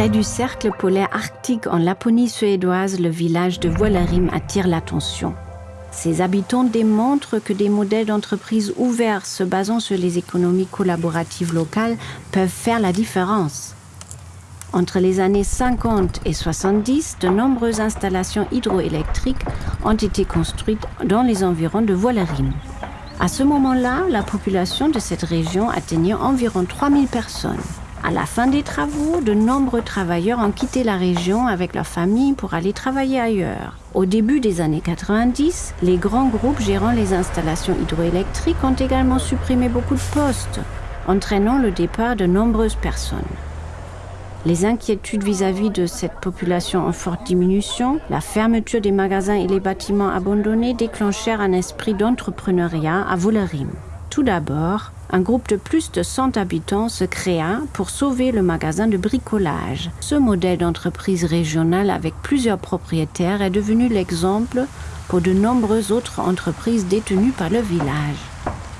Près du cercle polaire arctique en Laponie suédoise, le village de Vuolarim attire l'attention. Ses habitants démontrent que des modèles d'entreprise ouverts se basant sur les économies collaboratives locales peuvent faire la différence. Entre les années 50 et 70, de nombreuses installations hydroélectriques ont été construites dans les environs de Vuolarim. À ce moment-là, la population de cette région atteignait environ 3000 personnes. À la fin des travaux, de nombreux travailleurs ont quitté la région avec leur famille pour aller travailler ailleurs. Au début des années 90, les grands groupes gérant les installations hydroélectriques ont également supprimé beaucoup de postes, entraînant le départ de nombreuses personnes. Les inquiétudes vis-à-vis -vis de cette population en forte diminution, la fermeture des magasins et les bâtiments abandonnés déclenchèrent un esprit d'entrepreneuriat à Vuolarim. Tout d'abord, un groupe de plus de 100 habitants se créa pour sauver le magasin de bricolage. Ce modèle d'entreprise régionale avec plusieurs propriétaires est devenu l'exemple pour de nombreuses autres entreprises détenues par le village.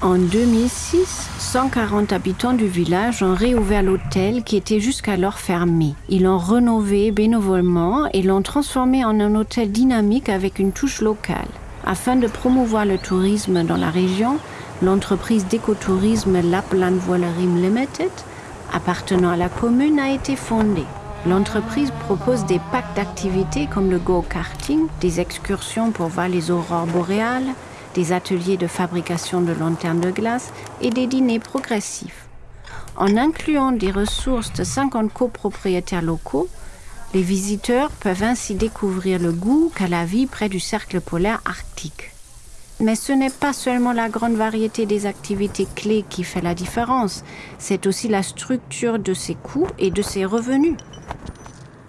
En 2006, 140 habitants du village ont réouvert l'hôtel qui était jusqu'alors fermé. Ils l'ont rénové bénévolement et l'ont transformé en un hôtel dynamique avec une touche locale. Afin de promouvoir le tourisme dans la région, l'entreprise d'écotourisme Lapland Vuolarim Limited, appartenant à la commune, a été fondée. L'entreprise propose des packs d'activités comme le go-karting, des excursions pour voir les aurores boréales, des ateliers de fabrication de lanternes de glace et des dîners progressifs. En incluant des ressources de 50 copropriétaires locaux, les visiteurs peuvent ainsi découvrir le goût qu'a la vie près du cercle polaire arctique. Mais ce n'est pas seulement la grande variété des activités clés qui fait la différence, c'est aussi la structure de ses coûts et de ses revenus.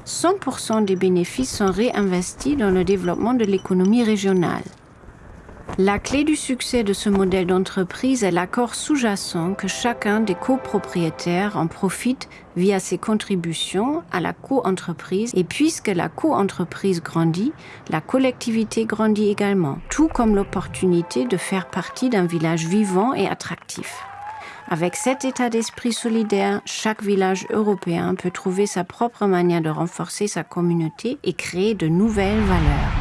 100% des bénéfices sont réinvestis dans le développement de l'économie régionale. La clé du succès de ce modèle d'entreprise est l'accord sous-jacent que chacun des copropriétaires en profite via ses contributions à la co-entreprise et puisque la co-entreprise grandit, la collectivité grandit également, tout comme l'opportunité de faire partie d'un village vivant et attractif. Avec cet état d'esprit solidaire, chaque village européen peut trouver sa propre manière de renforcer sa communauté et créer de nouvelles valeurs.